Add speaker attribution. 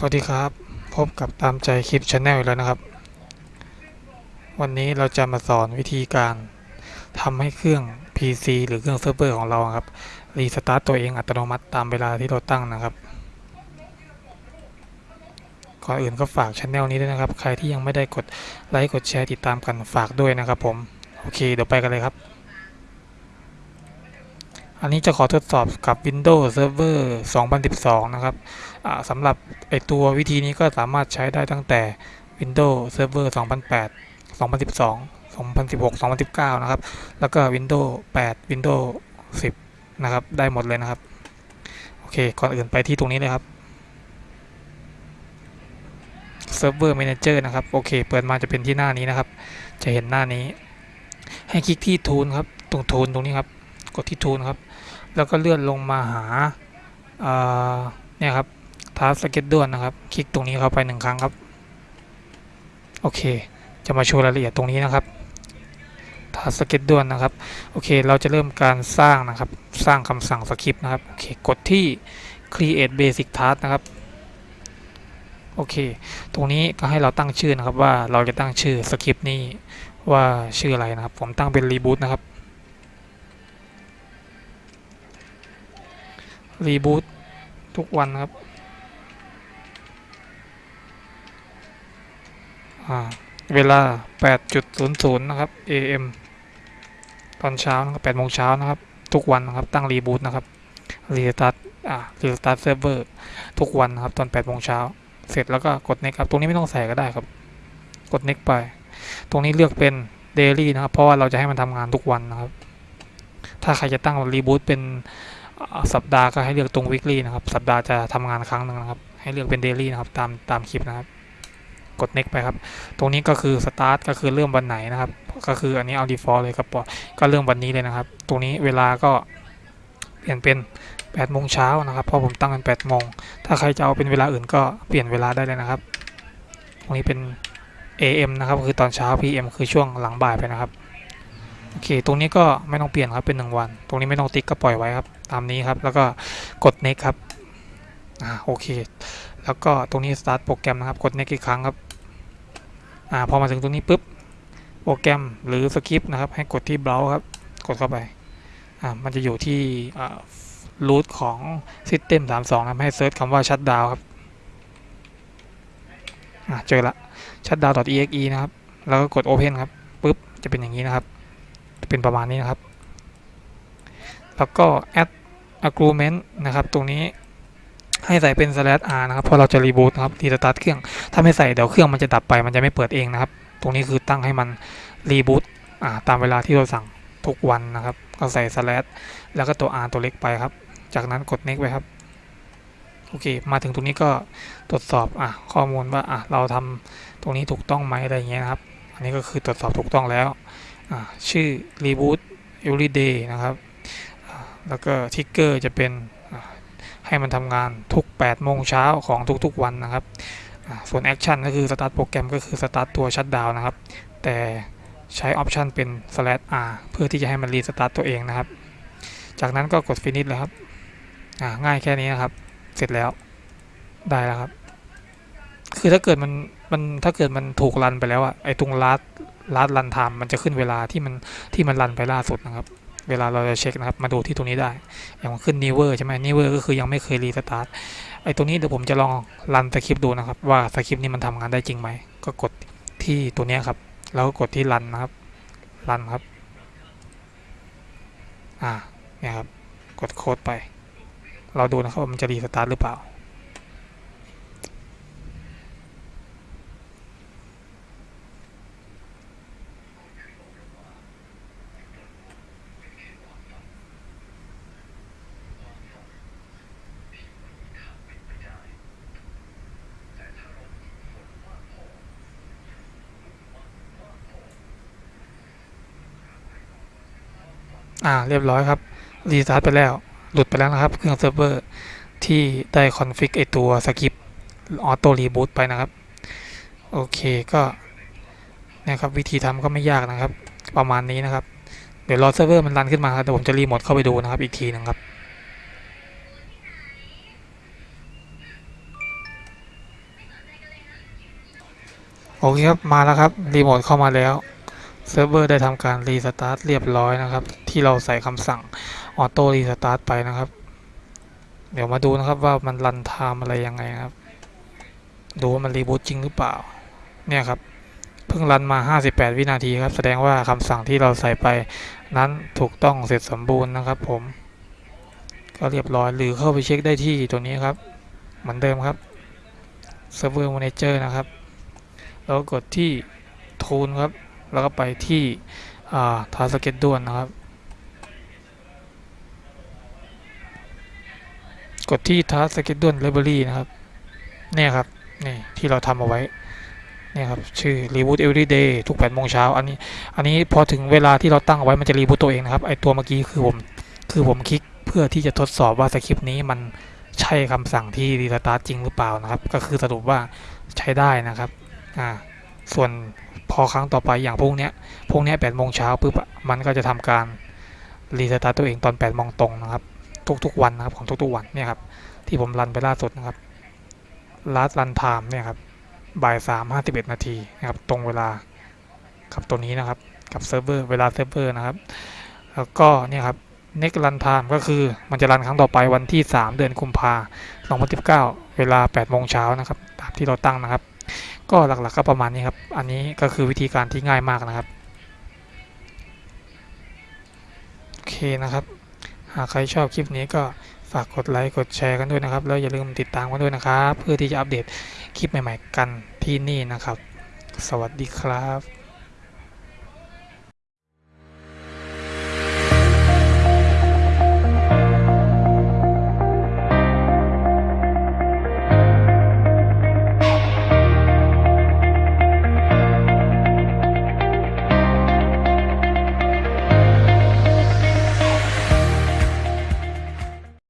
Speaker 1: สวัสดีครับ พบกับตามใจคลิปชาแนลอีกแล้วนะครับ วันนี้เราจะมาสอนวิธีการทำให้เครื่อง PC หรือเครื่องเซิร์ฟเวอร์ของเราครับ restart ตัวเองอัตโนมัติตามเวลาที่เราตั้งนะครับ ก่อนอื่นก็ฝากช anel นี้ด้วยนะครับ ใครที่ยังไม่ได้กดไลค์กดแชร์ติดตามกันฝากด้วยนะครับผม โอเค เดี๋ยวไปกันเลยครับ อันนี้จะขอทดสอบกับ Windows Server 2012 นะครับสำหรับไอตัววิธีนี้ก็สามารถใช้ได้ตั้งแต่ Windows Server 2008 2012 2016 2019 นะครับ แล้วก็ Windows 8 Windows 10 นะครับ ได้หมดเลยนะครับ โอเค ก่อนอื่นไปที่ตรงนี้เลยครับ Server Manager นะครับ โอเค เปิดมาจะเป็นที่หน้านี้นะครับ จะเห็นหน้านี้ ให้คลิกที่ Tool ครับ ตรง Tool ตรงนี้ครับ กดที่ Tool ครับ แล้วก็เลื่อนลงมาหาเนี่ยครับ Task Schedule นะครับ คลิกตรงนี้เข้าไปหนึ่งครั้งครับ โอเค จะมาโชว์รายละเอียดตรงนี้นะครับ Task Schedule นะครับ โอเค เราจะเริ่มการสร้างนะครับ สร้างคำสั่งสคริปต์นะครับ โอเค กดที่ create basic task นะครับ โอเค ตรงนี้ก็ให้เราตั้งชื่อนะครับว่าเราจะตั้งชื่อสคริปต์นี้ว่าชื่ออะไรนะครับ ผมตั้งเป็น reboot นะครับ reboot ทุกวันครับอ่าเวลา 8.00 นะครับ AM ตอนเช้านะครับ8โมงเช้านะครับ ทุกวันนะครับ ตั้ง reboot นะครับ restart อ่า restart server ทุกวันนะครับ ตอน8โมงเช้า เสร็จแล้วก็กด next ครับ ตรงนี้ไม่ต้องใส่ก็ได้ครับ กด next ไป ตรงนี้เลือกเป็น daily นะครับ เพราะว่าเราจะให้มันทำงานทุกวันนะครับ ถ้าใครจะตั้งรีบูตเป็น สัปดาห์ก็ให้เลือกตรง weekly นะครับ สัปดาห์จะทำงานครั้งหนึ่งนะครับ ให้เลือกเป็น daily นะครับ ตามตามคลิปนะครับ กด next ไปครับ ตรงนี้ก็คือ start ก็คือเริ่มวันไหนนะครับ ก็คืออันนี้เอา default เลยครับปอก็เริ่มวันนี้เลยนะครับ ตรงนี้เวลาก็เปลี่ยนเป็น8โมงเช้านะครับ เพราะผมตั้งเป็น8โมง ถ้าใครจะเอาเป็นเวลาอื่นก็เปลี่ยนเวลาได้เลยนะครับ ตรงนี้เป็น AM นะครับ คือตอนเช้า PM คือช่วงหลังบ่ายไปนะครับ โอเค ตรงนี้ก็ไม่ต้องเปลี่ยนครับ เป็น 1 วัน ตรงนี้ไม่ต้องติ๊กก็ปล่อยไว้ครับ ตามนี้ครับ แล้วก็กด next ครับอ่าโอเค แล้วก็ตรงนี้ start โปรแกรมนะครับ กด next อีกครั้งครับอ่าพอมาถึงตรงนี้ปุ๊บโปรแกรมหรือสคริปต์นะครับ ให้กดที่ browse ครับ กดเข้าไปอ่ามันจะอยู่ที่อ่า root ของ system 32นะครับให้ search คำว่า shutdown ครับอ่าเจอละ shutdown.exe นะครับ แล้วก็กด open ครับปุ๊บจะเป็นอย่างนี้นะครับจะเป็นประมาณนี้นะครับ แล้วก็ add argument นะครับ ตรงนี้ให้ใส่เป็น slash r นะครับเพราะเราจะ reboot นะครับ restart เครื่อง ถ้าไม่ใส่เดี๋ยวเครื่องมันจะดับไป มันจะไม่เปิดเองนะครับ ตรงนี้คือตั้งให้มัน reboot ตามเวลาที่เราสั่งทุกวันนะครับ ก็ใส่ slash แล้วก็ตัว r ตัวเล็กไปครับ จากนั้นกด next ไปครับ โอเค มาถึงตรงนี้ก็ตรวจสอบอข้อมูลว่าเราทำตรงนี้ถูกต้องไหมอะไรเงี้ยนะครับ อันนี้ก็คือตรวจสอบถูกต้องแล้ว ชื่อ reboot everyday นะครับ แล้วก็ทิกเกอร์จะเป็นให้มันทำงานทุก 8 โมงเช้าของทุกๆวันนะครับ ส่วน action ก็คือ start โปรแกรมก็คือ start ตัว shutdown นะครับ แต่ใช้ option เป็น slash r เพื่อที่จะให้มัน restart ตัวเองนะครับ จากนั้นก็กด finish เลยครับง่ายแค่นี้นะครับ เสร็จแล้วได้แล้วครับ คือถ้าเกิดมันมันถ้าเกิดมันถูก run ไปแล้วอะไอตรง last last run time มันจะขึ้นเวลาที่มันที่มัน run ไปล่าสุดนะครับ เวลาเราจะเช็คนะครับ มาดูที่ตรงนี้ได้ อย่างขึ้น never ใช่ไหม never ก็คือยังไม่เคย restartไอ้ตรงนี้เดี๋ยวผมจะลองรันสคริปต์ดูนะครับ ว่าสคริปต์นี้มันทำงานได้จริงไหม ก็กดที่ตัวนี้ครับ แล้วก็กดที่รันนะครับ รันครับ อ่า เนี่ยครับ กดโค้ดไป เราดูนะครับว่ามันจะรีสตาร์ทหรือเปล่า อ่าเรียบร้อยครับ restart ไปแล้วหลุดไปแล้วนะครับ เครื่องเซิร์ฟเวอร์ที่ได้ config ไอตัว script auto reboot ไปนะครับ โอเคก็นะครับวิธีทำก็ไม่ยากนะครับ ประมาณนี้นะครับ เดี๋ยวรอเซิร์ฟเวอร์มัน run ขึ้นมาครับเดี๋ยวผมจะรีโมทเข้าไปดูนะครับอีกทีหนึงครับโอเคครับมาแล้วครับรีโมทเข้ามาแล้ว เซิร์ฟเวอร์ได้ทำการ restart เรียบร้อยนะครับ ที่เราใส่คำสั่ง auto restart ไปนะครับ เดี๋ยวมาดูนะครับว่ามัน run time อะไรยังไงครับ ดูว่ามัน reboot จริงหรือเปล่า เนี่ยครับ เพิ่ง run มา 58 วินาทีครับ แสดงว่าคำสั่งที่เราใส่ไปนั้นถูกต้องเสร็จสมบูรณ์นะครับ ผม ก็เรียบร้อยหรือเข้าไปเช็คได้ที่ตัวนี้ครับ เหมือนเดิมครับ Server Manager นะครับ แล้วก็กดที่ Tool ครับ แล้วก็ไปที่อ่า Task Schedule นะครับ กดที่ Task Schedule Library นะครับเนี่ยครับนี่ที่เราทำเอาไว้เนี่ยครับชื่อ Reboot Every Day ทุก8โมงเช้าอันนี้อันนี้พอถึงเวลาที่เราตั้งเอาไว้มันจะรีบูตตัวเองนะครับไอตัวเมื่อกี้คือผมคือผมคลิกเพื่อที่จะทดสอบว่าสคริปต์นี้มันใช่คำสั่งที่ restart จริงหรือเปล่านะครับ ก็คือสรุปว่าใช้ได้นะครับอ่า ส่วนพอครั้งต่อไปอย่างพวกเนี้ย พวกเนี้ย8โมงเช้าปุ๊บมันก็จะทำการ restart ตัวเองตอน8โมงตรงนะครับ ทุกๆวันนะครับของทุกๆวันเนี่ยครับที่ผม run ไปล่าสุดนะครับ last run time เนี่ยครับบ่ายสามห้าสิบเอ็ดนาทีนะครับตรงเวลากับตัวนี้นะครับกับเซิร์ฟเวอร์เวลาเซิร์ฟเวอร์นะครับ แล้วก็เนี่ยครับ next run time ก็คือมันจะรันครั้งต่อไปวันที่ 3 เดือนกุมภา2019 เวลา8โมงเช้านะครับ ตามที่เราตั้งนะครับ ก็หลักๆก็ประมาณนี้ครับ อันนี้ก็คือวิธีการที่ง่ายมากนะครับ โอเคนะครับ หากใครชอบคลิปนี้ก็ฝากกดไลค์ กดแชร์กันด้วยนะครับ แล้วอย่าลืมติดตามกันด้วยนะครับ เพื่อที่จะอัปเดตคลิปใหม่ ๆ กันที่นี่นะครับ สวัสดีครับ